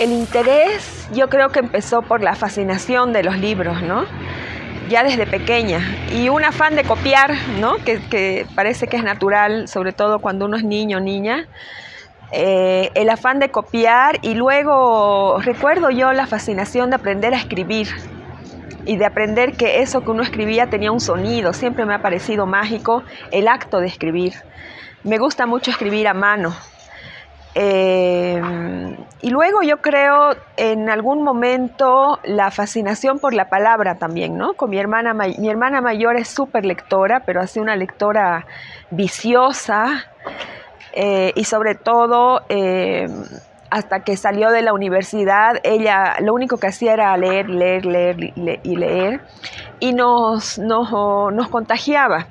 el interés yo creo que empezó por la fascinación de los libros, ¿no? Ya desde pequeña. Y un afán de copiar, ¿no? Que, parece que es natural, sobre todo cuando uno es niño o niña. Eh, el afán de copiar y luego recuerdo yo la fascinación de aprender a escribir y de aprender que eso que uno escribía tenía un sonido. Siempre me ha parecido mágico el acto de escribir. Me gusta mucho escribir a mano. Eh, y luego yo creo en algún momento la fascinación por la palabra también, ¿no? Con mi hermana, mi hermana mayor es súper lectora, pero hace una lectora viciosa eh, y sobre todo eh, hasta que salió de la universidad, ella lo único que hacía era leer, leer, leer y leer y nos, nos, nos contagiaba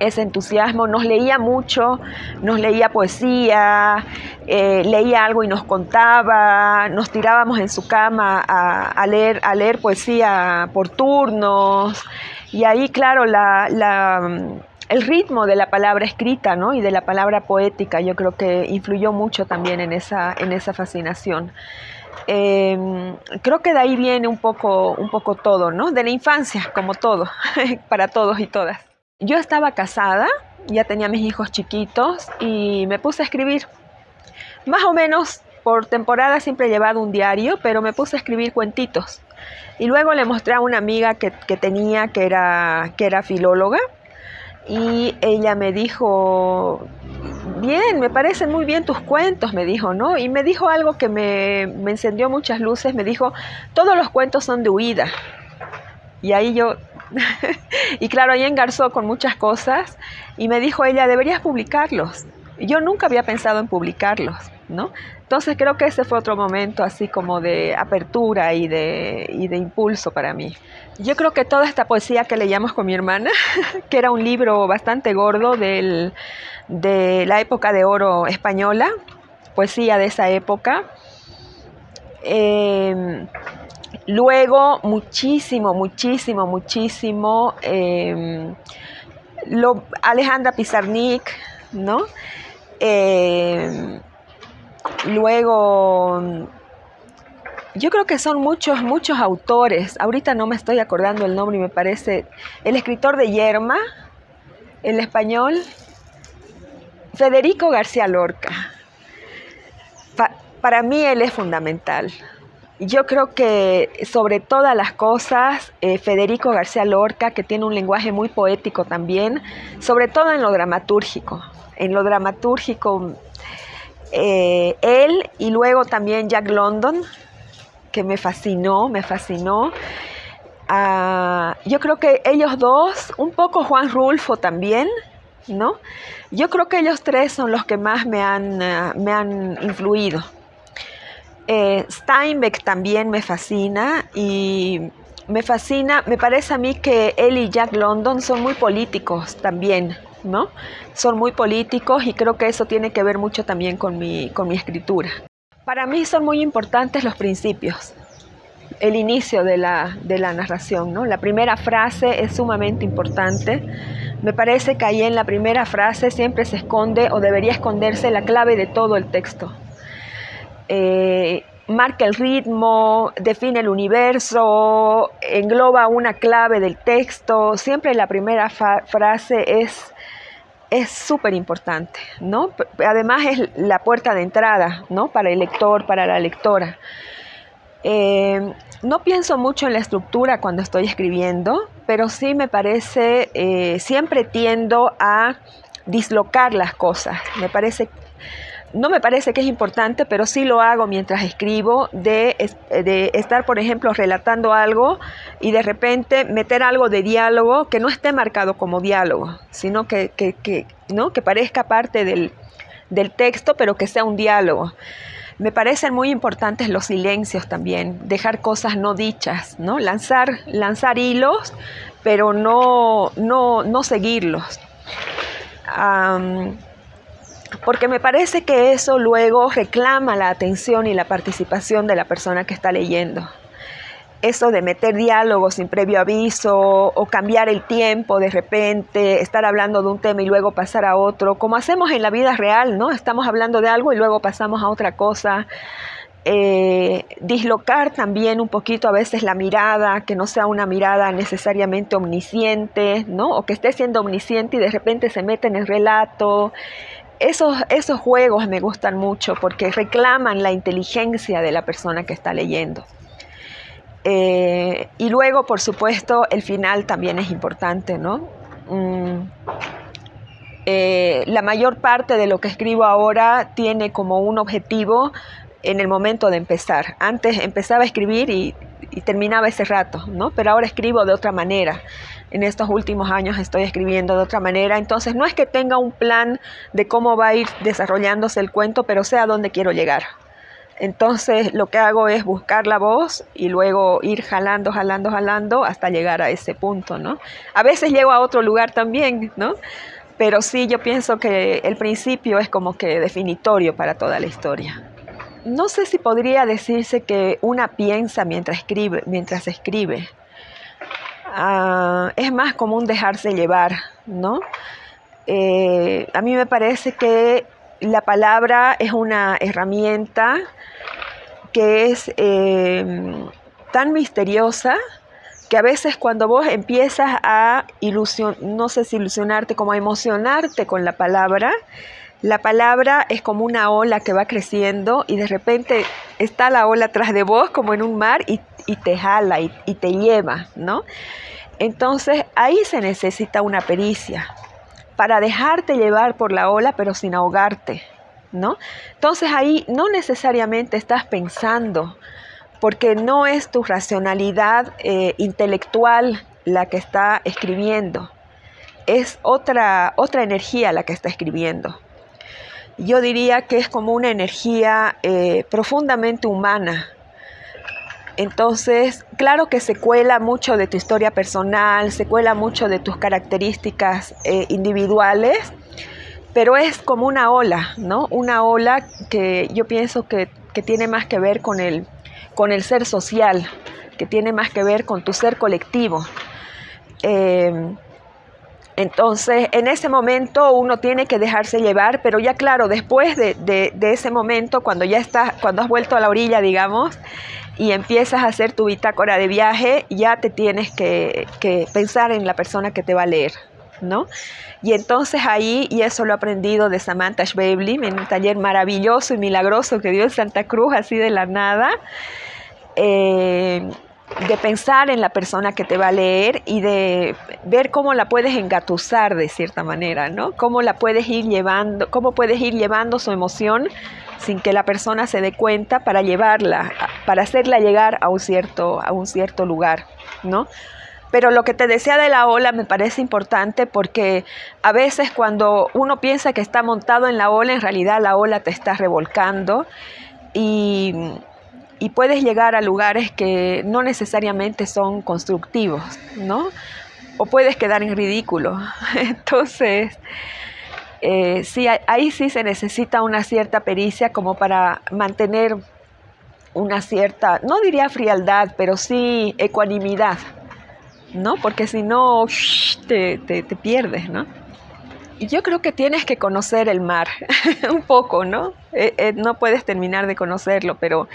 ese entusiasmo, nos leía mucho, nos leía poesía, eh, leía algo y nos contaba, nos tirábamos en su cama a, leer, a leer poesía por turnos, y ahí, claro, el ritmo de la palabra escrita ¿no? y de la palabra poética yo creo que influyó mucho también en esa, en esa fascinación. Em, creo que de ahí viene un poco, un poco todo, ¿no? De la infancia, como todo, para todos y todas. Yo estaba casada, ya tenía mis hijos chiquitos y me puse a escribir. Más o menos por temporada siempre he llevado un diario, pero me puse a escribir cuentitos. Y luego le mostré a una amiga que, tenía, que era, que era filóloga, y ella me dijo, bien, me parecen muy bien tus cuentos, me dijo, ¿no? Y me dijo algo que me, me encendió muchas luces, me dijo, todos los cuentos son de huida. Y ahí yo y claro, ahí engarzó con muchas cosas y me dijo ella, deberías publicarlos. yo nunca había pensado en publicarlos, ¿no? Entonces creo que ese fue otro momento así como de apertura y de, y de impulso para mí. Yo creo que toda esta poesía que leíamos con mi hermana, que era un libro bastante gordo del, de la época de oro española, poesía de esa época, eh, Luego, muchísimo, muchísimo, muchísimo, em, lo, Alejandra Pizarnik, ¿no? Em, luego, yo creo que son muchos, muchos autores. Ahorita no me estoy acordando el nombre y me parece el escritor de Yerma, el español, Federico García Lorca. para mí él es fundamental. Yo creo que sobre todas las cosas, eh, Federico García Lorca, que tiene un lenguaje muy poético también, sobre todo en lo dramatúrgico. En lo dramatúrgico, eh, él y luego también Jack London, que me fascinó, me fascinó. Ah, yo creo que ellos dos, un poco Juan Rulfo también, ¿no? Yo creo que ellos tres son los que más me han, ah, me han influido. Eh, Steinbeck también me fascina y me fascina, me parece a mí que él y Jack London son muy políticos también, ¿no? Son muy políticos y creo que eso tiene que ver mucho también con mi, con mi escritura. Para mí son muy importantes los principios, el inicio de la, de la narración, ¿no? La primera frase es sumamente importante. Me parece que ahí en la primera frase siempre se esconde o debería esconderse la clave de todo el texto. Eh, marca el ritmo, define el universo, engloba una clave del texto. Siempre la primera frase es es súper importante, ¿no? Además es la puerta de entrada, ¿no? Para el lector, para la lectora. Eh, no pienso mucho en la estructura cuando estoy escribiendo, pero sí me parece, eh, siempre tiendo a dislocar las cosas. Me parece no me parece que es importante, pero sí lo hago mientras escribo, de, estar, por ejemplo, relatando algo y de repente meter algo de diálogo que no esté marcado como diálogo, sino que, ¿no? que parezca parte del, texto, pero que sea un diálogo. Me parecen muy importantes los silencios también, dejar cosas no dichas, ¿no? Lanzar, lanzar hilos, pero no, no, no seguirlos porque me parece que eso luego reclama la atención y la participación de la persona que está leyendo. Eso de meter diálogos sin previo aviso o cambiar el tiempo de repente, estar hablando de un tema y luego pasar a otro, como hacemos en la vida real, ¿no? Estamos hablando de algo y luego pasamos a otra cosa. eh, dislocar también un poquito a veces la mirada, que no sea una mirada necesariamente omnisciente, ¿no? O que esté siendo omnisciente y de repente se mete en el relato. Esos, esos juegos me gustan mucho porque reclaman la inteligencia de la persona que está leyendo. Eh, y luego, por supuesto, el final también es importante, ¿no? Mm, eh, la mayor parte de lo que escribo ahora tiene como un objetivo en el momento de empezar. Antes empezaba a escribir y, terminaba ese rato, ¿no? Pero ahora escribo de otra manera. En estos últimos años estoy escribiendo de otra manera. Entonces no es que tenga un plan de cómo va a ir desarrollándose el cuento, pero sé a dónde quiero llegar. Entonces lo que hago es buscar la voz y luego ir jalando, jalando, jalando hasta llegar a ese punto, ¿no? A veces llego a otro lugar también, ¿no? Pero sí, yo pienso que el principio es como que definitorio para toda la historia no sé si podría decirse que una piensa mientras escribe. Mientras escribe. Ah, es más común dejarse llevar, ¿no? Eh, a mí me parece que la palabra es una herramienta que es eh, tan misteriosa que a veces cuando vos empiezas a ilusion, no sé si ilusionarte, como a emocionarte con la palabra, la palabra es como una ola que va creciendo y de repente está la ola atrás de vos como en un mar y, te jala y, te lleva, ¿no? Entonces ahí se necesita una pericia para dejarte llevar por la ola pero sin ahogarte, ¿no? Entonces ahí no necesariamente estás pensando porque no es tu racionalidad eh, intelectual la que está escribiendo, es otra, otra energía la que está escribiendo yo diría que es como una energía eh, profundamente humana. Entonces, claro que se cuela mucho de tu historia personal, se cuela mucho de tus características eh, individuales, pero es como una ola, ¿no? Una ola que yo pienso que, tiene más que ver con el, con el ser social, que tiene más que ver con tu ser colectivo. Eh, entonces, en ese momento uno tiene que dejarse llevar, pero ya claro, después de, ese momento, cuando ya estás, cuando has vuelto a la orilla, digamos, y empiezas a hacer tu bitácora de viaje, ya te tienes que, pensar en la persona que te va a leer, ¿no? Y entonces ahí, y eso lo he aprendido de Samantha Schweblin en un taller maravilloso y milagroso que dio en Santa Cruz, así de la nada, eh, de pensar en la persona que te va a leer y de ver cómo la puedes engatusar de cierta manera, ¿no? Cómo la puedes ir llevando, cómo puedes ir llevando su emoción sin que la persona se dé cuenta para llevarla, para hacerla llegar a un cierto, a un cierto lugar, ¿no? Pero lo que te decía de la ola me parece importante porque a veces cuando uno piensa que está montado en la ola, en realidad la ola te está revolcando y y puedes llegar a lugares que no necesariamente son constructivos, ¿no? O puedes quedar en ridículo. Entonces, eh, sí, ahí sí se necesita una cierta pericia como para mantener una cierta, no diría frialdad, pero sí ecuanimidad, ¿no? Porque si no, te, te, pierdes, ¿no? Y yo creo que tienes que conocer el mar un poco, ¿no? Eh, eh, no puedes terminar de conocerlo, pero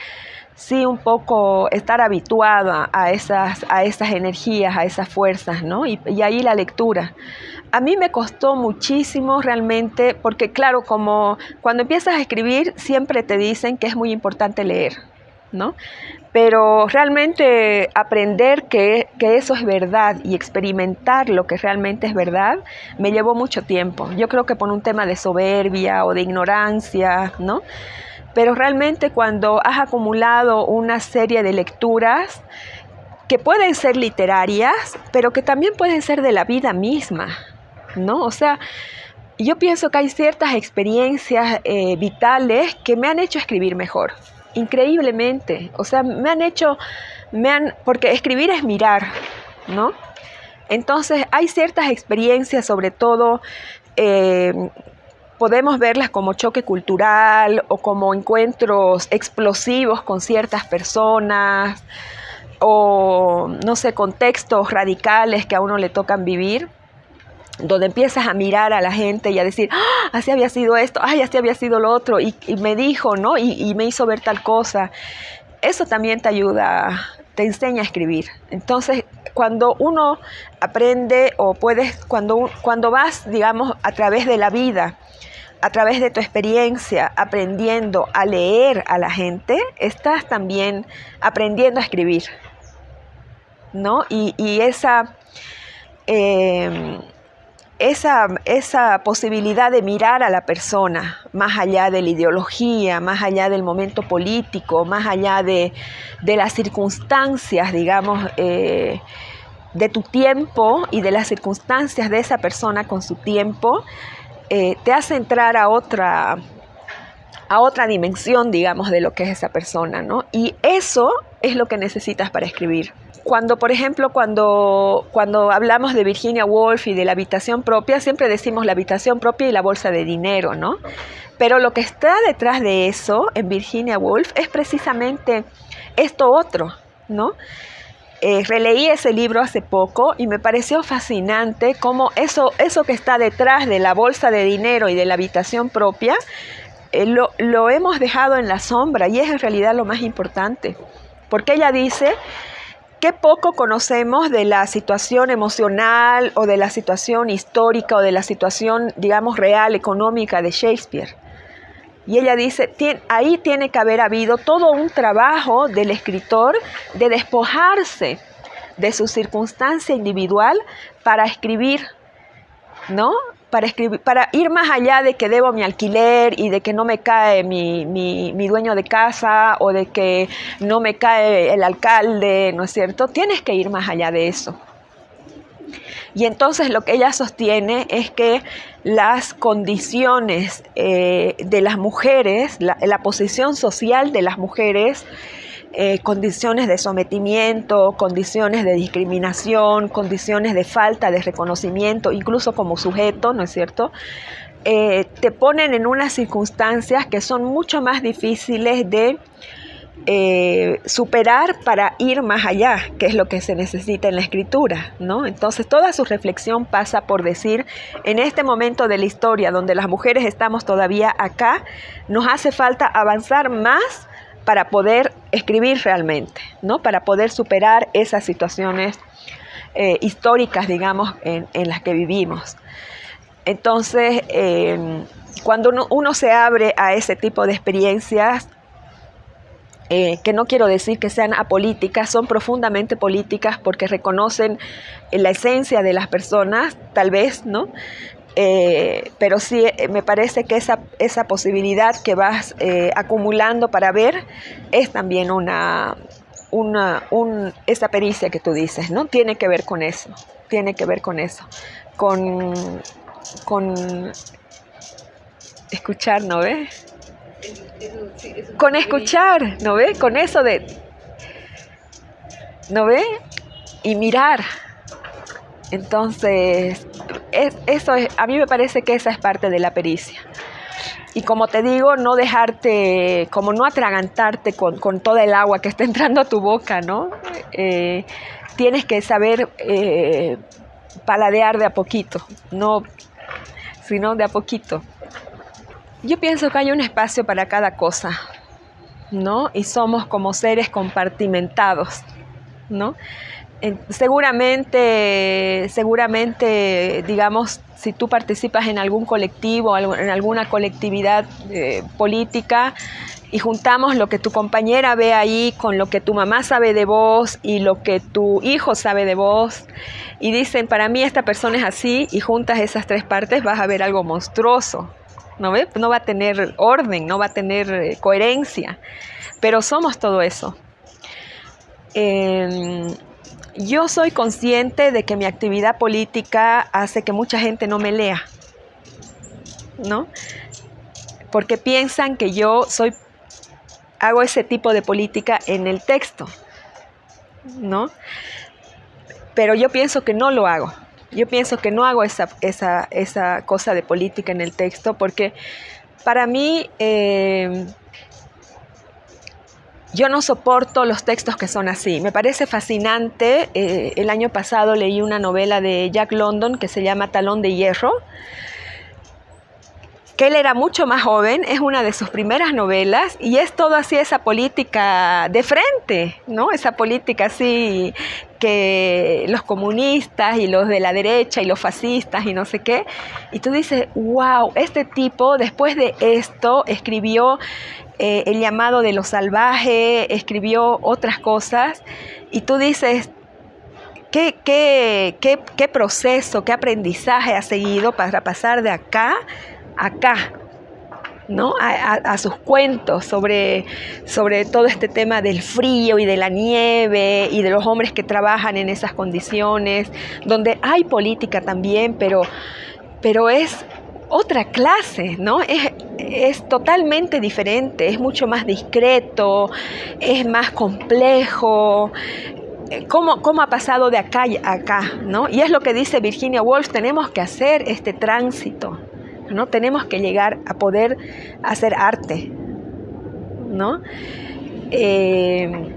sí un poco estar habituada a esas, a esas energías, a esas fuerzas, ¿no? Y, ahí la lectura. A mí me costó muchísimo realmente, porque claro, como cuando empiezas a escribir siempre te dicen que es muy importante leer, ¿no? Pero realmente aprender que, que, eso es verdad y experimentar lo que realmente es verdad me llevó mucho tiempo. Yo creo que por un tema de soberbia o de ignorancia, ¿no? Pero realmente cuando has acumulado una serie de lecturas que pueden ser literarias, pero que también pueden ser de la vida misma, ¿no? O sea, yo pienso que hay ciertas experiencias eh, vitales que me han hecho escribir mejor, increíblemente. O sea, me han hecho, me han, porque escribir es mirar, ¿no? Entonces hay ciertas experiencias, sobre todo eh, podemos verlas como choque cultural o como encuentros explosivos con ciertas personas o, no sé, contextos radicales que a uno le tocan vivir. donde empiezas a mirar a la gente y a decir, ah, así había sido esto, ay, así había sido lo otro, y, me dijo, ¿no? Y, me hizo ver tal cosa. Eso también te ayuda, te enseña a escribir. Entonces, cuando uno aprende o puedes, cuando, cuando vas, digamos, a través de la vida, a través de tu experiencia, aprendiendo a leer a la gente, estás también aprendiendo a escribir, ¿no? Y, esa... Eh, esa, esa, posibilidad de mirar a la persona más allá de la ideología, más allá del momento político, más allá de, las circunstancias, digamos, eh, de tu tiempo y de las circunstancias de esa persona con su tiempo, eh, te hace entrar a otra, a otra dimensión, digamos, de lo que es esa persona, ¿no? Y eso es lo que necesitas para escribir cuando, por ejemplo, cuando, cuando hablamos de Virginia Woolf y de la habitación propia, siempre decimos la habitación propia y la bolsa de dinero, ¿no? Pero lo que está detrás de eso en Virginia Woolf es precisamente esto otro, ¿no? Eh, releí ese libro hace poco y me pareció fascinante cómo eso, eso que está detrás de la bolsa de dinero y de la habitación propia, eh, lo, lo hemos dejado en la sombra y es en realidad lo más importante. Porque ella dice Qué poco conocemos de la situación emocional o de la situación histórica o de la situación, digamos, real, económica de Shakespeare. Y ella dice, ahí tiene que haber habido todo un trabajo del escritor de despojarse de su circunstancia individual para escribir, ¿no? para, escribir, para ir más allá de que debo mi alquiler y de que no me cae mi, mi, dueño de casa o de que no me cae el alcalde, ¿no es cierto? Tienes que ir más allá de eso. Y entonces lo que ella sostiene es que las condiciones eh, de las mujeres, la posición social de las mujeres, eh, condiciones de sometimiento, condiciones de discriminación, condiciones de falta de reconocimiento, incluso como sujeto, ¿no es cierto? Eh, te ponen en unas circunstancias que son mucho más difíciles de eh, superar para ir más allá, que es lo que se necesita en la escritura, ¿no? Entonces toda su reflexión pasa por decir, en este momento de la historia donde las mujeres estamos todavía acá, nos hace falta avanzar más para poder escribir realmente, ¿no? para poder superar esas situaciones eh, históricas, digamos, en, las que vivimos. Entonces, em, cuando uno, se abre a ese tipo de experiencias, eh, que no quiero decir que sean apolíticas, son profundamente políticas porque reconocen la esencia de las personas, tal vez, ¿no? Eh, pero sí eh, me parece que esa, esa posibilidad que vas eh, acumulando para ver es también una, una esa pericia que tú dices, ¿no? Tiene que ver con eso, tiene que ver con eso, con, con escuchar, ¿no ves? Con escuchar, ¿no ves? Con eso de, ¿no ves? Y mirar. Entonces, eso a mí me parece que esa es parte de la pericia. Y como te digo, no dejarte, como no atragantarte con, con toda el agua que está entrando a tu boca, ¿no? Eh, tienes que saber eh, paladear de a poquito, no, sino de a poquito. Yo pienso que hay un espacio para cada cosa, ¿no? Y somos como seres compartimentados, ¿no? seguramente, seguramente, digamos, si tú participas en algún colectivo, en alguna colectividad eh, política, y juntamos lo que tu compañera ve ahí con lo que tu mamá sabe de vos y lo que tu hijo sabe de vos, y dicen, para mí esta persona es así, y juntas esas tres partes, vas a ver algo monstruoso. ¿No, ve? no va a tener orden, no va a tener eh, coherencia, pero somos todo eso. Em, yo soy consciente de que mi actividad política hace que mucha gente no me lea, ¿no? Porque piensan que yo soy, hago ese tipo de política en el texto, ¿no? Pero yo pienso que no lo hago. Yo pienso que no hago esa, esa, cosa de política en el texto porque para mí... Eh, yo no soporto los textos que son así. Me parece fascinante. Eh, el año pasado leí una novela de Jack London que se llama Talón de Hierro que él era mucho más joven, es una de sus primeras novelas y es todo así esa política de frente, ¿no? Esa política así que los comunistas y los de la derecha y los fascistas y no sé qué. Y tú dices, wow, este tipo después de esto escribió eh, El llamado de lo salvaje, escribió otras cosas y tú dices, ¿Qué, qué, qué, qué proceso, qué aprendizaje ha seguido para pasar de acá acá, ¿no? A, sus cuentos sobre, sobre todo este tema del frío y de la nieve y de los hombres que trabajan en esas condiciones, donde hay política también, pero, pero es otra clase, ¿no? Es, es, totalmente diferente, es mucho más discreto, es más complejo. ¿Cómo, ¿Cómo, ha pasado de acá a acá? ¿no? Y es lo que dice Virginia Woolf, tenemos que hacer este tránsito. ¿No? Tenemos que llegar a poder hacer arte, ¿no? Eh,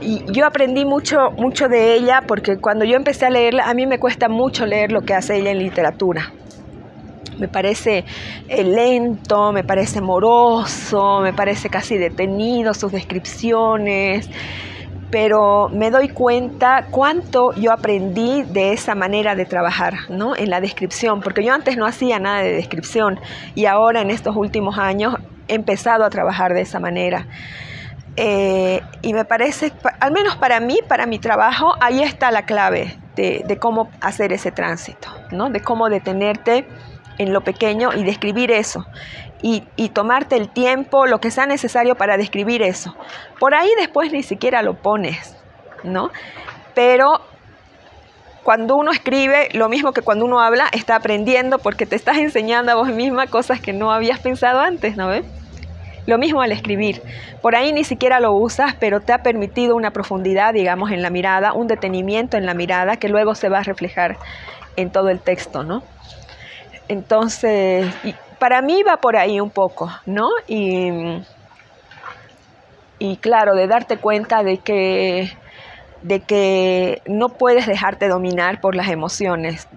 y yo aprendí mucho, mucho de ella porque cuando yo empecé a leerla, a mí me cuesta mucho leer lo que hace ella en literatura. Me parece eh, lento, me parece moroso, me parece casi detenido sus descripciones pero me doy cuenta cuánto yo aprendí de esa manera de trabajar, ¿no? En la descripción, porque yo antes no hacía nada de descripción y ahora en estos últimos años he empezado a trabajar de esa manera. Eh, y me parece, al menos para mí, para mi trabajo, ahí está la clave de, de cómo hacer ese tránsito, ¿no? De cómo detenerte en lo pequeño y describir eso y, tomarte el tiempo, lo que sea necesario para describir eso. Por ahí después ni siquiera lo pones, ¿no? Pero cuando uno escribe, lo mismo que cuando uno habla, está aprendiendo porque te estás enseñando a vos misma cosas que no habías pensado antes, ¿no ves? Lo mismo al escribir. Por ahí ni siquiera lo usas, pero te ha permitido una profundidad, digamos, en la mirada, un detenimiento en la mirada que luego se va a reflejar en todo el texto, ¿no? Entonces, para mí va por ahí un poco, ¿no? Y, claro, de darte cuenta de que, de que no puedes dejarte dominar por las emociones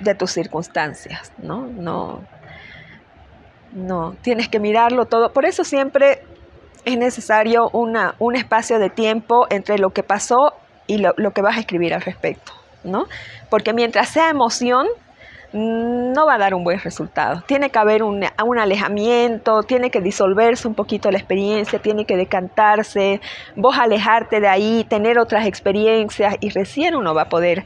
de tus circunstancias, ¿no? No, no, tienes que mirarlo todo. Por eso siempre es necesario una, un espacio de tiempo entre lo que pasó y lo, lo que vas a escribir al respecto, ¿no? Porque mientras sea emoción, no va a dar un buen resultado. Tiene que haber un, alejamiento, tiene que disolverse un poquito la experiencia, tiene que decantarse, vos alejarte de ahí, tener otras experiencias y recién uno va a poder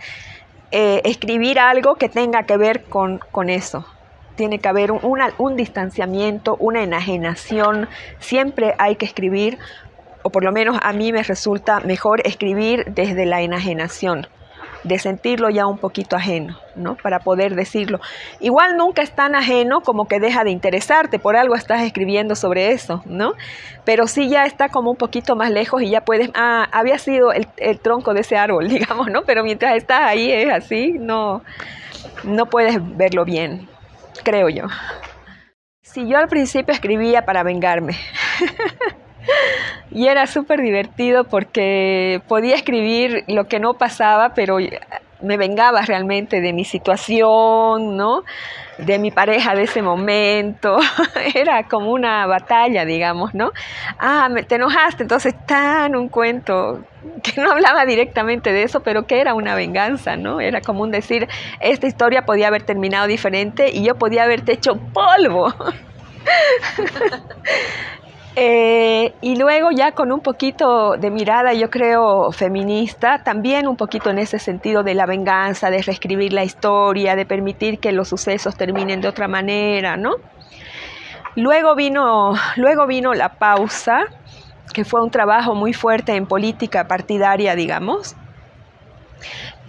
eh, escribir algo que tenga que ver con, eso. Tiene que haber un, un distanciamiento, una enajenación. Siempre hay que escribir, o por lo menos a mí me resulta mejor escribir desde la enajenación de sentirlo ya un poquito ajeno, ¿no? Para poder decirlo. Igual nunca es tan ajeno como que deja de interesarte, por algo estás escribiendo sobre eso, ¿no? Pero sí ya está como un poquito más lejos y ya puedes, ah, había sido el, tronco de ese árbol, digamos, ¿no? Pero mientras estás ahí es así, no, no puedes verlo bien, creo yo. Si yo al principio escribía para vengarme. Y era súper divertido porque podía escribir lo que no pasaba, pero me vengaba realmente de mi situación, ¿no? De mi pareja de ese momento. Era como una batalla, digamos, ¿no? Ah, te enojaste, entonces tan un cuento que no hablaba directamente de eso, pero que era una venganza, ¿no? Era como un decir, esta historia podía haber terminado diferente y yo podía haberte hecho polvo. Eh, y luego ya con un poquito de mirada, yo creo, feminista, también un poquito en ese sentido de la venganza, de reescribir la historia, de permitir que los sucesos terminen de otra manera, ¿no? Luego vino, luego vino la pausa, que fue un trabajo muy fuerte en política partidaria, digamos,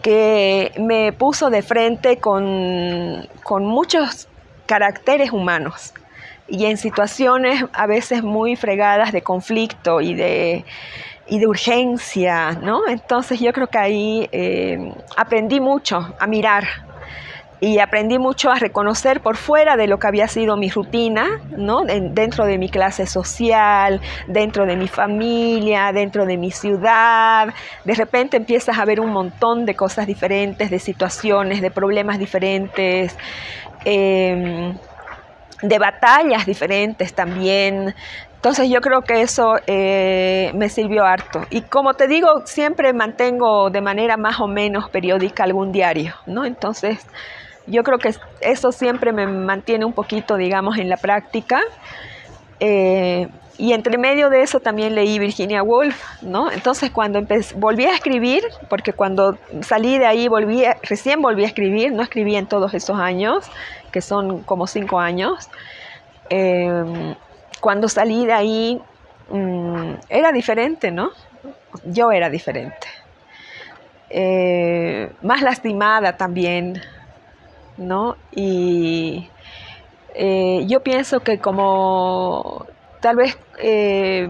que me puso de frente con, con muchos caracteres humanos y en situaciones a veces muy fregadas de conflicto y de, y de urgencia, ¿no? Entonces yo creo que ahí eh, aprendí mucho a mirar, y aprendí mucho a reconocer por fuera de lo que había sido mi rutina, ¿no? dentro de mi clase social, dentro de mi familia, dentro de mi ciudad. De repente empiezas a ver un montón de cosas diferentes, de situaciones, de problemas diferentes. Em, de batallas diferentes también, entonces yo creo que eso eh, me sirvió harto. Y como te digo, siempre mantengo de manera más o menos periódica algún diario, ¿no? Entonces yo creo que eso siempre me mantiene un poquito, digamos, en la práctica. Eh, y entre medio de eso también leí Virginia Woolf, ¿no? Entonces cuando volví a escribir, porque cuando salí de ahí volví, recién volví a escribir, no escribí en todos esos años, que son como cinco años. Eh, cuando salí de ahí mm, era diferente, ¿no? Yo era diferente. Eh, más lastimada también, ¿no? Y eh, yo pienso que como tal vez eh,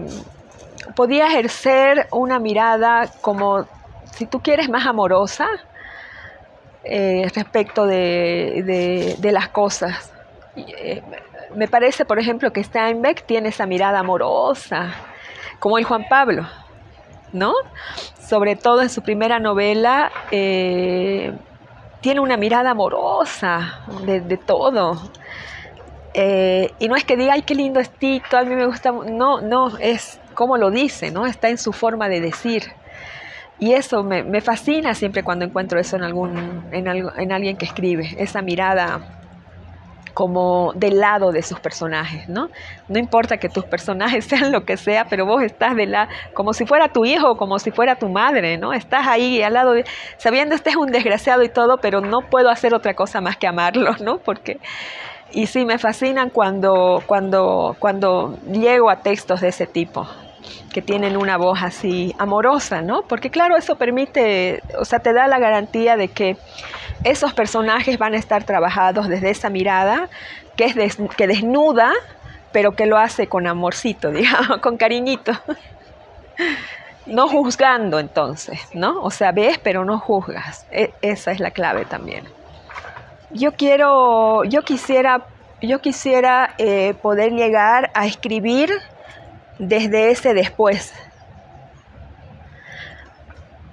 podía ejercer una mirada como, si tú quieres, más amorosa respecto de, de las cosas me parece, por ejemplo, que Steinbeck tiene esa mirada amorosa, como el Juan Pablo, ¿no? Sobre todo en su primera novela, eh, tiene una mirada amorosa de, todo. Eh, y no es que diga, ay, qué lindo es Tito, a mí me gusta. No, no, es como lo dice, ¿no? Está en su forma de decir. Y eso me, fascina siempre cuando encuentro eso en, algún, en, en alguien que escribe, esa mirada como del lado de sus personajes, ¿no? No importa que tus personajes sean lo que sea, pero vos estás de la, como si fuera tu hijo como si fuera tu madre, ¿no? Estás ahí al lado, de, sabiendo este es un desgraciado y todo, pero no puedo hacer otra cosa más que amarlo, ¿no? Porque y sí me fascinan cuando cuando cuando llego a textos de ese tipo que tienen una voz así amorosa, ¿no? Porque claro, eso permite, o sea, te da la garantía de que esos personajes van a estar trabajados desde esa mirada que, es que desnuda, pero que lo hace con amorcito, digamos, con cariñito. No juzgando entonces, ¿no? O sea, ves, pero no juzgas. E, esa es la clave también. Yo quiero, yo quisiera, yo quisiera eh, poder llegar a escribir desde ese después.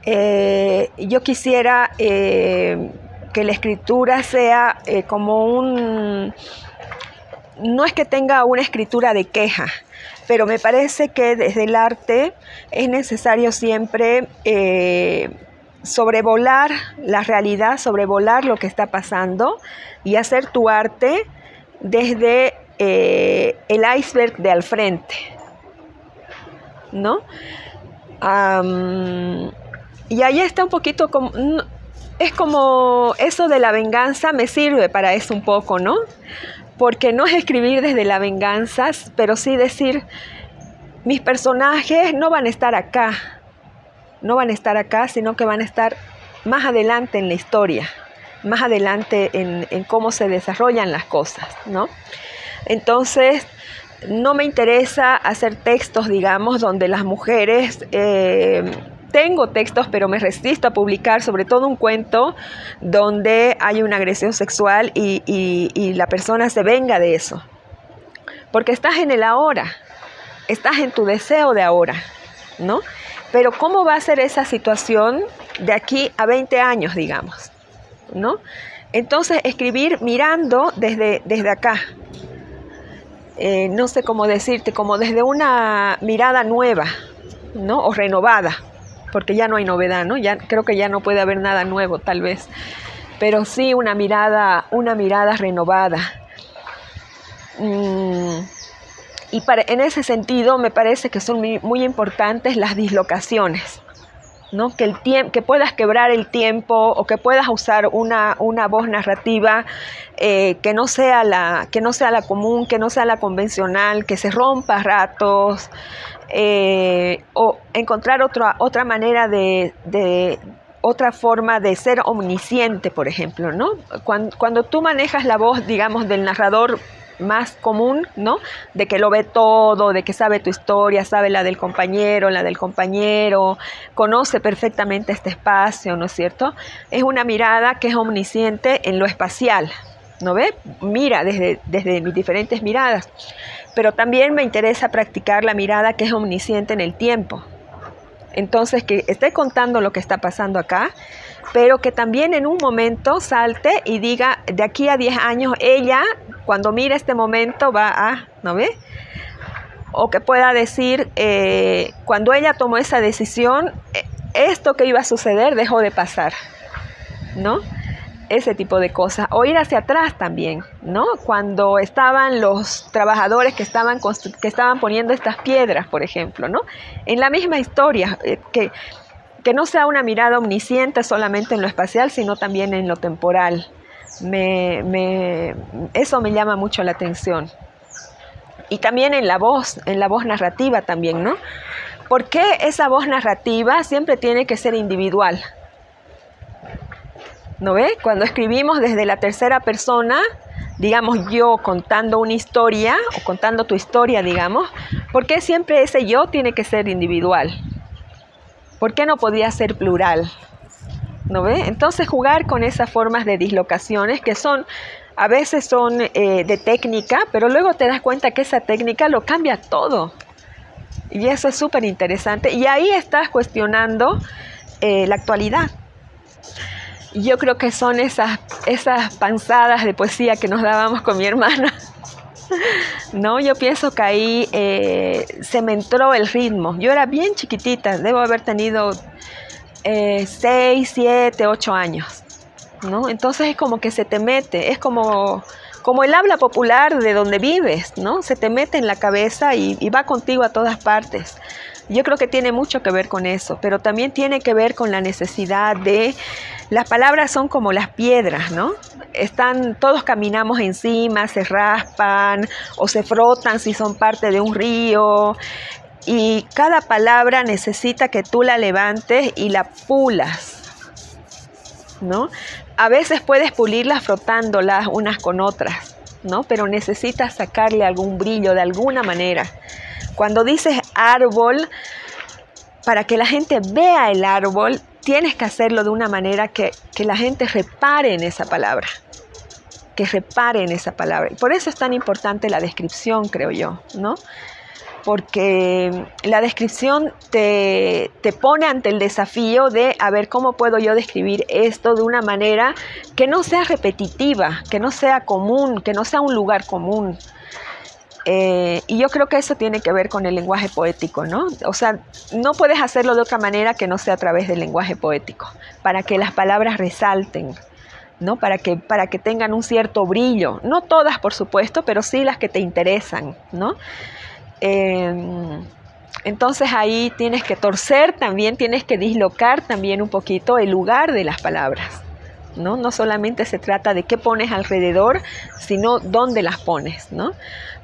Eh, yo quisiera eh, que la escritura sea eh, como un... No es que tenga una escritura de queja, pero me parece que desde el arte es necesario siempre sobrevolar la realidad, sobrevolar lo que está pasando y hacer tu arte desde el iceberg de al frente. ¿No? y ahí está un poquito como es como eso de la venganza me sirve para eso un poco, ¿no? Porque no es escribir desde la venganza, pero sí decir, mis personajes no van a estar acá, no van a estar acá, sino que van a estar más adelante en la historia, más adelante en, cómo se desarrollan las cosas, ¿no? Entonces, no me interesa hacer textos, digamos, donde las mujeres eh, tengo textos, pero me resisto a publicar, sobre todo un cuento donde hay una agresión sexual y, la persona se venga de eso. Porque estás en el ahora, estás en tu deseo de ahora, ¿no? Pero ¿cómo va a ser esa situación de aquí a 20 años, digamos? ¿No? Entonces, escribir mirando desde, desde acá. Eh, no sé cómo decirte, como desde una mirada nueva, ¿no? O renovada porque ya no hay novedad, ¿no? Creo que ya no puede haber nada nuevo, tal vez, pero sí una mirada, una mirada renovada. Mm, y en ese sentido me parece que son muy, importantes las dislocaciones. ¿No? Que, el que puedas quebrar el tiempo o que puedas usar una, una voz narrativa eh, que, no sea la, que no sea la común, que no sea la convencional, que se rompa a ratos, eh, o encontrar otra, otra manera de, otra forma de ser omnisciente, por ejemplo, ¿no? Cuando, tú manejas la voz, digamos, del narrador más común, ¿no? De que lo ve todo, de que sabe tu historia, sabe la del compañero, la del compañero, conoce perfectamente este espacio, ¿no es cierto? Es una mirada que es omnisciente en lo espacial, ¿no ve? Mira desde, desde mis diferentes miradas, pero también me interesa practicar la mirada que es omnisciente en el tiempo. Entonces, que esté contando lo que está pasando acá, pero que también en un momento salte y diga, de aquí a 10 años, ella, cuando mire este momento, va a, ¿no ve? O que pueda decir, eh, cuando ella tomó esa decisión, eh, esto que iba a suceder dejó de pasar, ¿no? ese tipo de cosas. O ir hacia atrás también, ¿no? Cuando estaban los trabajadores que estaban, que estaban poniendo estas piedras, por ejemplo, ¿no? En la misma historia, eh, que que no sea una mirada omnisciente solamente en lo espacial, sino también en lo temporal. Me, eso me llama mucho la atención. Y también en la voz, en la voz narrativa también, ¿no? ¿Por qué esa voz narrativa siempre tiene que ser individual? ¿No ve? Cuando escribimos desde la tercera persona, digamos yo contando una historia o contando tu historia, digamos, ¿por qué siempre ese yo tiene que ser individual? ¿Por qué no podía ser plural? ¿No ve? Entonces jugar con esas formas de dislocaciones que son, a veces son eh, de técnica, pero luego te das cuenta que esa técnica lo cambia todo. Y eso es súper interesante. Y ahí estás cuestionando eh, la actualidad. Yo creo que son esas, esas panzadas de poesía que nos dábamos con mi hermana no, yo pienso que ahí eh, se me entró el ritmo. Yo era bien chiquitita, debo haber tenido 6, 7, 8 años. ¿no? Entonces es como que se te mete, es como, como el habla popular de donde vives, ¿no? Se te mete en la cabeza y, y va contigo a todas partes. Yo creo que tiene mucho que ver con eso, pero también tiene que ver con la necesidad de las palabras son como las piedras, ¿no? Están, todos caminamos encima, se raspan o se frotan si son parte de un río. Y cada palabra necesita que tú la levantes y la pulas, ¿no? A veces puedes pulirlas frotándolas unas con otras, ¿no? Pero necesitas sacarle algún brillo de alguna manera. Cuando dices árbol, para que la gente vea el árbol, tienes que hacerlo de una manera que, la gente repare en esa palabra, que repare en esa palabra. Por eso es tan importante la descripción, creo yo, ¿no? Porque la descripción te, te pone ante el desafío de, a ver, ¿cómo puedo yo describir esto de una manera que no sea repetitiva, que no sea común, que no sea un lugar común? Eh, y yo creo que eso tiene que ver con el lenguaje poético, ¿no? O sea, no puedes hacerlo de otra manera que no sea a través del lenguaje poético, para que las palabras resalten, ¿no? Para que, para que tengan un cierto brillo. No todas, por supuesto, pero sí las que te interesan, ¿no? Em, entonces ahí tienes que torcer también, tienes que dislocar también un poquito el lugar de las palabras. ¿no? No solamente se trata de qué pones alrededor, sino dónde las pones, ¿no?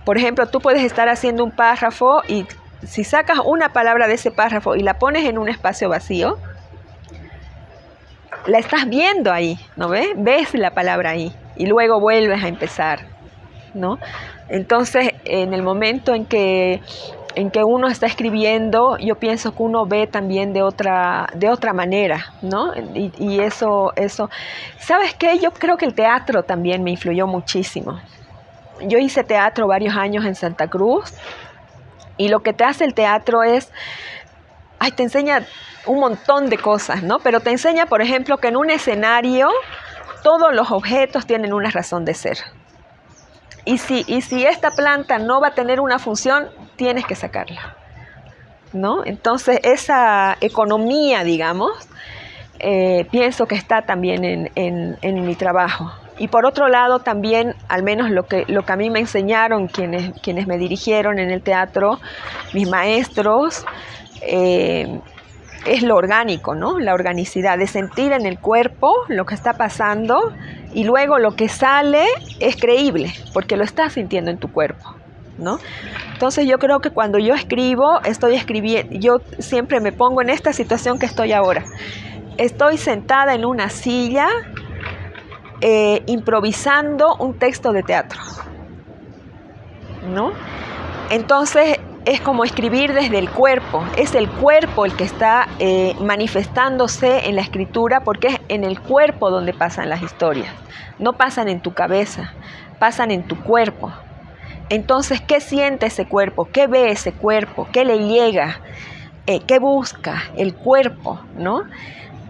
Por ejemplo, tú puedes estar haciendo un párrafo y si sacas una palabra de ese párrafo y la pones en un espacio vacío, la estás viendo ahí, ¿no ves? Ves la palabra ahí y luego vuelves a empezar, ¿no? Entonces, en el momento en que en que uno está escribiendo, yo pienso que uno ve también de otra, de otra manera, ¿no? Y, eso, eso. ¿Sabes qué? Yo creo que el teatro también me influyó muchísimo. Yo hice teatro varios años en Santa Cruz y lo que te hace el teatro es, ay, te enseña un montón de cosas, ¿no? Pero te enseña, por ejemplo, que en un escenario todos los objetos tienen una razón de ser. Y si, y si esta planta no va a tener una función, tienes que sacarla. ¿no? Entonces, esa economía, digamos, eh, pienso que está también en, mi trabajo. Y por otro lado, también, al menos lo que, lo que a mí me enseñaron quienes, quienes me dirigieron en el teatro, mis maestros, eh, es lo orgánico, ¿no? La organicidad, de sentir en el cuerpo lo que está pasando y luego lo que sale es creíble, porque lo estás sintiendo en tu cuerpo. ¿No? Entonces yo creo que cuando yo escribo, estoy escribiendo, yo siempre me pongo en esta situación que estoy ahora. Estoy sentada en una silla eh, improvisando un texto de teatro. ¿no? Entonces es como escribir desde el cuerpo, es el cuerpo el que está eh, manifestándose en la escritura porque es en el cuerpo donde pasan las historias, no pasan en tu cabeza, pasan en tu cuerpo. Entonces, ¿qué siente ese cuerpo? ¿Qué ve ese cuerpo? ¿Qué le llega? Eh, ¿Qué busca el cuerpo? ¿no?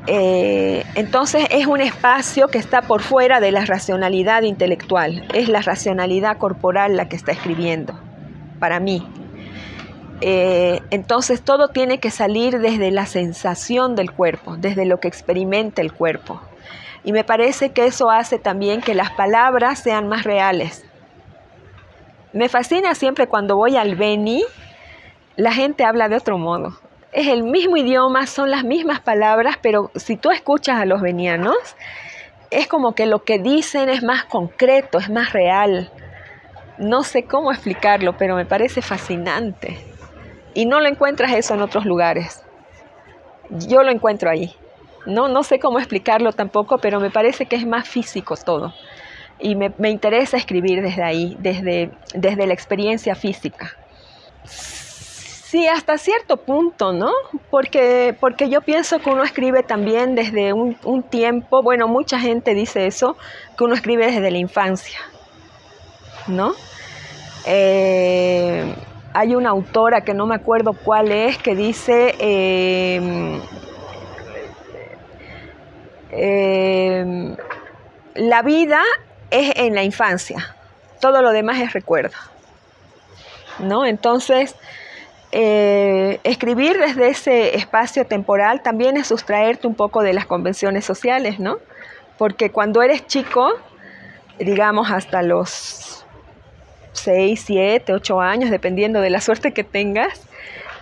Eh, entonces es un espacio que está por fuera de la racionalidad intelectual, es la racionalidad corporal la que está escribiendo, para mí. Eh, entonces todo tiene que salir desde la sensación del cuerpo, desde lo que experimenta el cuerpo. Y me parece que eso hace también que las palabras sean más reales. Me fascina siempre cuando voy al Beni, la gente habla de otro modo. Es el mismo idioma, son las mismas palabras, pero si tú escuchas a los venianos, es como que lo que dicen es más concreto, es más real. No sé cómo explicarlo, pero me parece fascinante. Y no lo encuentras eso en otros lugares. Yo lo encuentro ahí. No, no sé cómo explicarlo tampoco, pero me parece que es más físico todo y me, interesa escribir desde ahí, desde, desde la experiencia física. Sí, hasta cierto punto, ¿no? Porque, porque yo pienso que uno escribe también desde un, tiempo, bueno, mucha gente dice eso, que uno escribe desde la infancia, ¿no? Eh, hay una autora que no me acuerdo cuál es, que dice, eh, eh, la vida es en la infancia, todo lo demás es recuerdo. ¿no? Entonces, eh, escribir desde ese espacio temporal también es sustraerte un poco de las convenciones sociales, ¿no? Porque cuando eres chico, digamos hasta los 6, 7, 8 años, dependiendo de la suerte que tengas,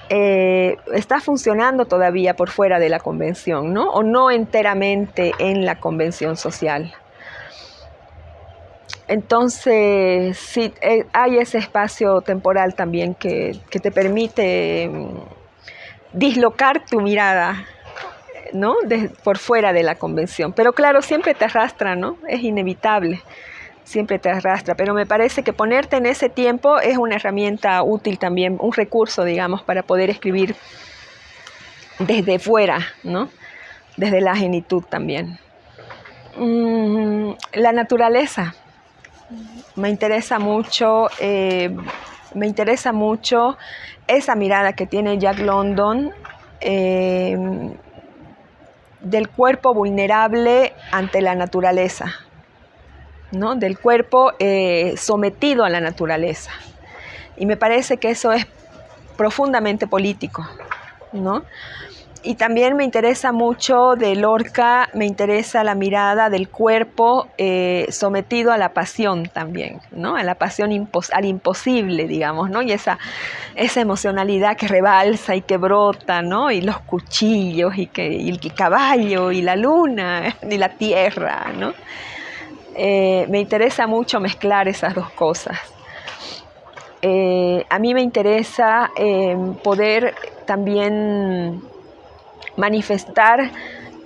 eh, está funcionando todavía por fuera de la convención, ¿no? O no enteramente en la convención social. Entonces, sí, eh, hay ese espacio temporal también que, te permite mm, dislocar tu mirada, ¿no? por fuera de la convención. Pero claro, siempre te arrastra, ¿no? Es inevitable, siempre te arrastra. Pero me parece que ponerte en ese tiempo es una herramienta útil también, un recurso, digamos, para poder escribir desde fuera, ¿no? Desde la genitud también. Mm, la naturaleza me interesa mucho, eh, me interesa mucho esa mirada que tiene Jack London eh, del cuerpo vulnerable ante la naturaleza, ¿no? del cuerpo eh, sometido a la naturaleza. Y me parece que eso es profundamente político. ¿no? Y también me interesa mucho de Lorca, me interesa la mirada del cuerpo eh, sometido a la pasión también, ¿no? A la pasión al imposible, digamos, ¿no? Y esa, esa emocionalidad que rebalsa y que brota, ¿no? Y los cuchillos y, que, y el caballo y la luna y la tierra, ¿no? Eh, me interesa mucho mezclar esas dos cosas. Eh, a mí me interesa poder también manifestar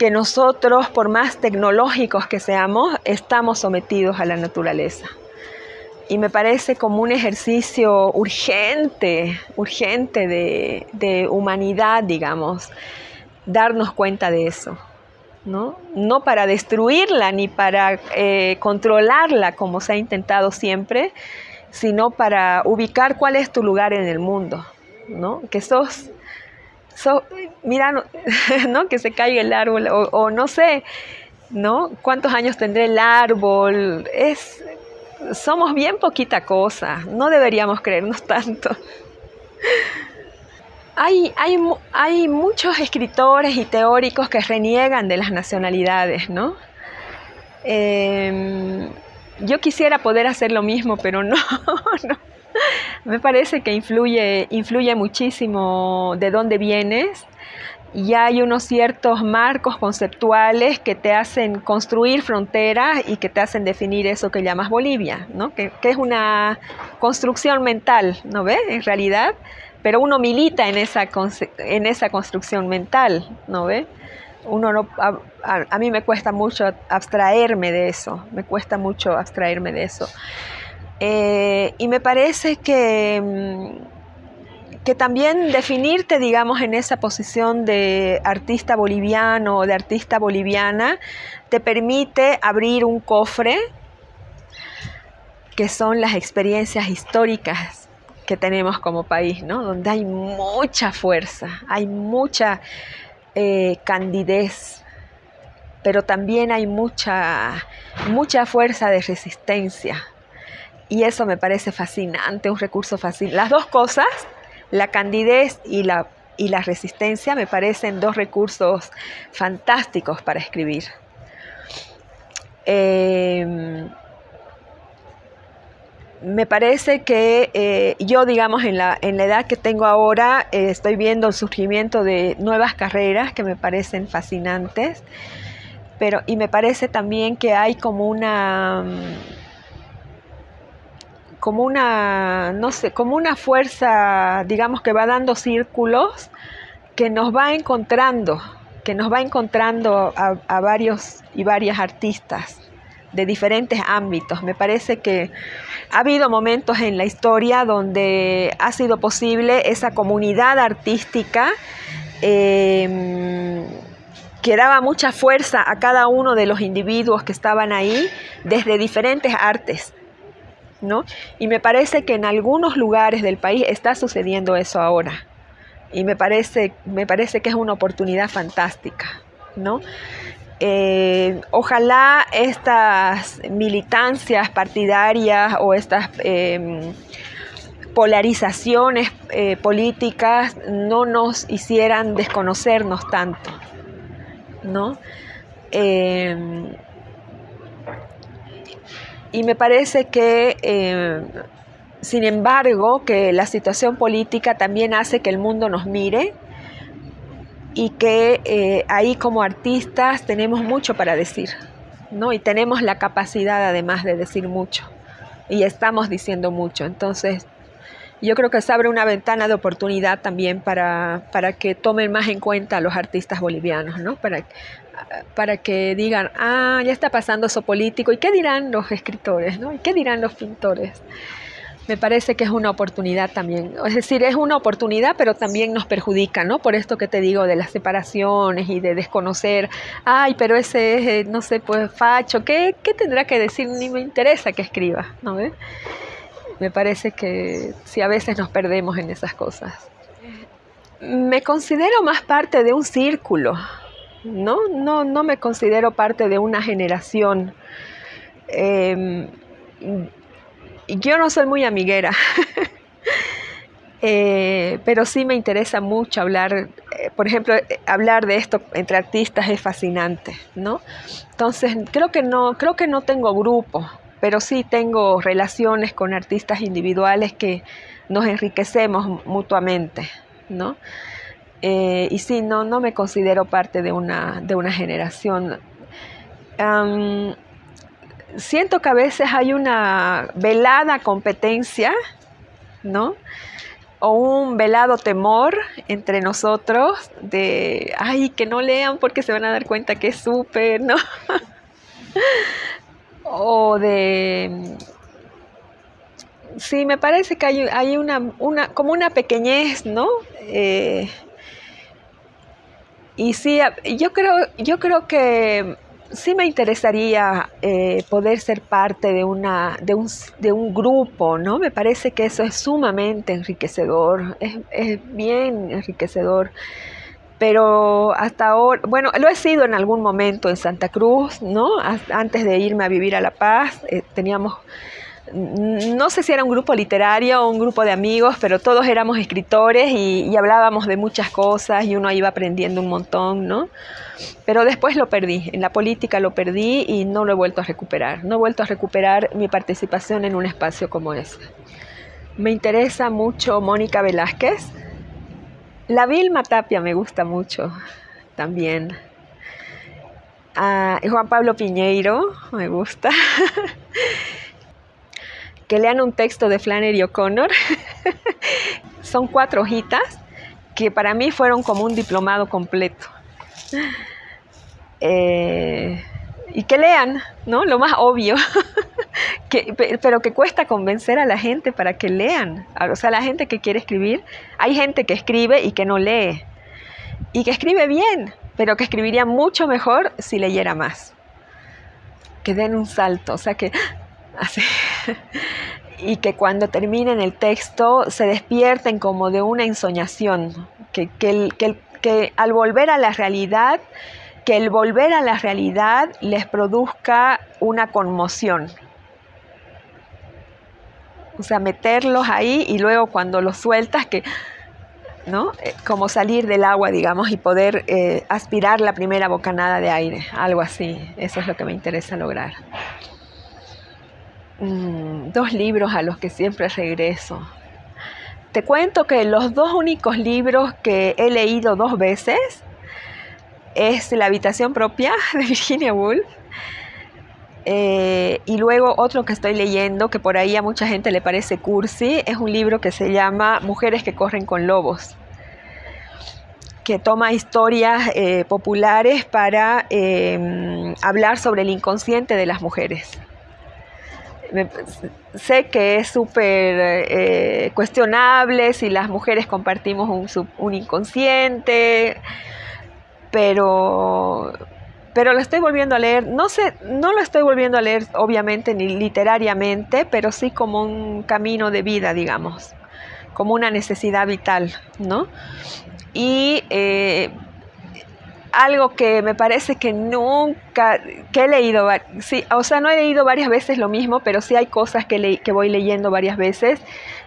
que nosotros, por más tecnológicos que seamos, estamos sometidos a la naturaleza. Y me parece como un ejercicio urgente, urgente de, humanidad, digamos, darnos cuenta de eso. ¿No? no para destruirla ni para eh, controlarla como se ha intentado siempre, sino para ubicar cuál es tu lugar en el mundo, ¿no? que sos mira, no, que se caiga el árbol, o, no sé, ¿no? ¿Cuántos años tendrá el árbol? Es, somos bien poquita cosa, no deberíamos creernos tanto. Hay, hay, hay, muchos escritores y teóricos que reniegan de las nacionalidades, ¿no? Em, yo quisiera poder hacer lo mismo, pero no, no. Me parece que influye, influye muchísimo de dónde vienes y hay unos ciertos marcos conceptuales que te hacen construir fronteras y que te hacen definir eso que llamas Bolivia, ¿no? que, es una construcción mental, ¿no ves? En realidad, pero uno milita en esa, en esa construcción mental, ¿no ves? Uno no, a, a mí me cuesta mucho abstraerme de eso, me cuesta mucho abstraerme de eso. Eh, y me parece que, mm, que también definirte, digamos, en esa posición de artista boliviano o de artista boliviana, te permite abrir un cofre que son las experiencias históricas que tenemos como país, ¿no? Donde hay mucha fuerza, hay mucha eh, candidez, pero también hay mucha, mucha fuerza de resistencia. Y eso me parece fascinante, un recurso fascinante. Las dos cosas, la candidez y la, y la resistencia, me parecen dos recursos fantásticos para escribir. Eh, me parece que eh, yo, digamos, en la, en la, edad que tengo ahora, eh, estoy viendo el surgimiento de nuevas carreras que me parecen fascinantes, pero y me parece también que hay como una como una no sé como una fuerza digamos que va dando círculos que nos va encontrando que nos va encontrando a, a varios y varias artistas de diferentes ámbitos. Me parece que ha habido momentos en la historia donde ha sido posible esa comunidad artística em, que daba mucha fuerza a cada uno de los individuos que estaban ahí desde diferentes artes. ¿no? Y me parece que en algunos lugares del país está sucediendo eso ahora. Y me parece, me parece que es una oportunidad fantástica. ¿no? Eh, ojalá estas militancias partidarias o estas em, polarizaciones eh, políticas no nos hicieran desconocernos tanto, ¿no? Em, y me parece que, em, sin embargo, que la situación política también hace que el mundo nos mire y que eh, ahí como artistas tenemos mucho para decir, ¿no? Y tenemos la capacidad además de decir mucho y estamos diciendo mucho. Entonces, yo creo que se abre una ventana de oportunidad también para, para que tomen más en cuenta a los artistas bolivianos, ¿no? Para, para que digan, ah, ya está pasando eso político, ¿y qué dirán los escritores, ¿no? ¿Y qué dirán los pintores? Me parece que es una oportunidad también. Es decir, es una oportunidad, pero también nos perjudica, ¿no? Por esto que te digo de las separaciones y de desconocer, ay, pero ese es, eh, no sé, pues facho, ¿qué, qué tendrá que decir? Ni me interesa que escriba, ¿no? Me parece que si a veces nos perdemos en esas cosas. Me considero más parte de un círculo, ¿no? No, no me considero parte de una generación. Eh, yo no soy muy amiguera, eh, pero sí me interesa mucho hablar, eh, por ejemplo, eh, hablar de esto entre artistas es fascinante, ¿no? Entonces, creo que no, creo que no tengo grupo, pero sí tengo relaciones con artistas individuales que nos enriquecemos mutuamente, ¿no? y sí, no, no me considero parte de una, de una generación siento que a veces hay una velada competencia, ¿no? O un velado temor entre nosotros de, ay, que no lean porque se van a dar cuenta que es súper, ¿no? o de... Sí, me parece que hay, una, una, como una pequeñez, ¿no? Eh, y sí, yo creo, yo creo que sí me interesaría eh, poder ser parte de, una, de, un, de un grupo, ¿no? Me parece que eso es sumamente enriquecedor, es, es bien enriquecedor pero hasta ahora, bueno, lo he sido en algún momento en Santa Cruz, ¿no? Antes de irme a vivir a La Paz, eh, teníamos no sé si era un grupo literario o un grupo de amigos, pero todos éramos escritores y, hablábamos de muchas cosas y uno iba aprendiendo un montón, ¿no? Pero después lo perdí, en la política lo perdí y no lo he vuelto a recuperar. No he vuelto a recuperar mi participación en un espacio como ese. Me interesa mucho Mónica Velázquez. La Vilma Tapia me gusta mucho también. Ah, Juan Pablo Piñeiro me gusta. que lean un texto de Flannery O'Connor. Son cuatro hojitas que para mí fueron como un diplomado completo. Eh, y que lean, ¿no? Lo más obvio, pero que cuesta convencer a la gente para que lean. O sea, la gente que quiere escribir, hay gente que escribe y que no lee. Y que escribe bien, pero que escribiría mucho mejor si leyera más. Que den un salto, o sea que. y que cuando terminen el texto se despierten como de una ensoñación, que, que, que al volver a la realidad que el volver a la realidad les produzca una conmoción. O sea, meterlos ahí y luego cuando los sueltas, que, ¿no? Eh, como salir del agua, digamos, y poder eh, aspirar la primera bocanada de aire, algo así. Eso es lo que me interesa lograr. Mm, dos libros a los que siempre regreso. Te cuento que los dos únicos libros que he leído dos veces es La habitación propia de Virginia Woolf. Eh, y luego otro que estoy leyendo, que por ahí a mucha gente le parece cursi, es un libro que se llama Mujeres que corren con lobos, que toma historias eh, populares para em, hablar sobre el inconsciente de las mujeres. Sé que es súper eh, cuestionable si las mujeres compartimos un, un inconsciente, pero pero lo estoy volviendo a leer, no sé, no lo estoy volviendo a leer obviamente ni literariamente, pero sí como un camino de vida, digamos, como una necesidad vital, ¿no? Y eh, algo que me parece que nunca, que he leído, sí, o sea, no he leído varias veces lo mismo, pero sí hay cosas que, que voy leyendo varias veces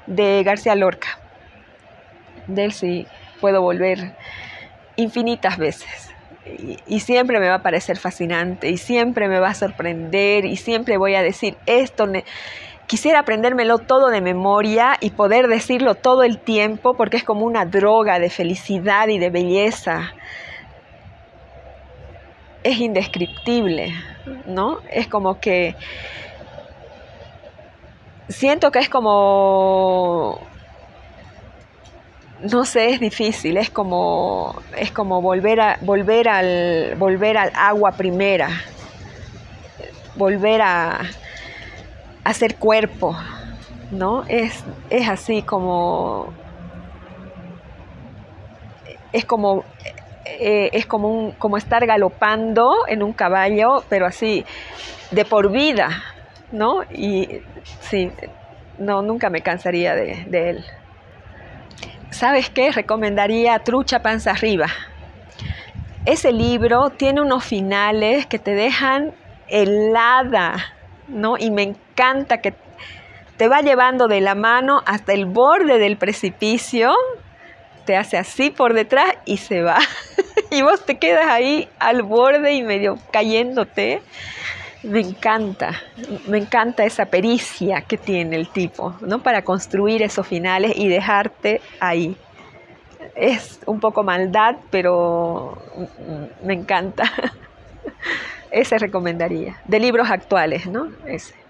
de García Lorca. De él sí puedo volver infinitas veces. Y, siempre me va a parecer fascinante y siempre me va a sorprender y siempre voy a decir esto. Quisiera aprendérmelo todo de memoria y poder decirlo todo el tiempo porque es como una droga de felicidad y de belleza. Es indescriptible, ¿no? Es como que siento que es como no sé, es difícil, es como, es como volver, a, volver, al, volver al agua primera, volver a, hacer cuerpo, ¿no? Es, es así como, es como, eh, es como, como estar galopando en un caballo, pero así, de por vida, ¿no? Y sí, no, nunca me cansaría de, de él. ¿sabes qué? Recomendaría Trucha Panza Arriba. Ese libro tiene unos finales que te dejan helada, ¿no? Y me encanta que te va llevando de la mano hasta el borde del precipicio, te hace así por detrás y se va. y vos te quedas ahí al borde y medio cayéndote. Me encanta, me encanta esa pericia que tiene el tipo, ¿no? Para construir esos finales y dejarte ahí. Es un poco maldad, pero me encanta. Ese recomendaría. De libros actuales, ¿no? Ese.